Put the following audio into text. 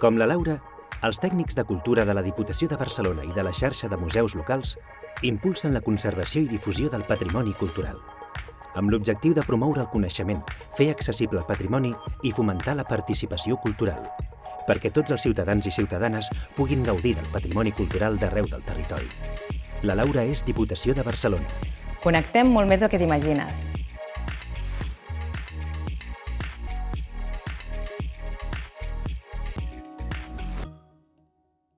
Com la Laura, els tècnics de cultura de la Diputació de Barcelona i de la xarxa de museus locals impulsen la conservació i difusió del patrimoni cultural, amb l'objectiu de promoure el coneixement, fer accessible el patrimoni i fomentar la participació cultural, perquè tots els ciutadans i ciutadanes puguin gaudir del patrimoni cultural d'arreu del territori. La Laura és Diputació de Barcelona. Connectem molt més del que t'imagines.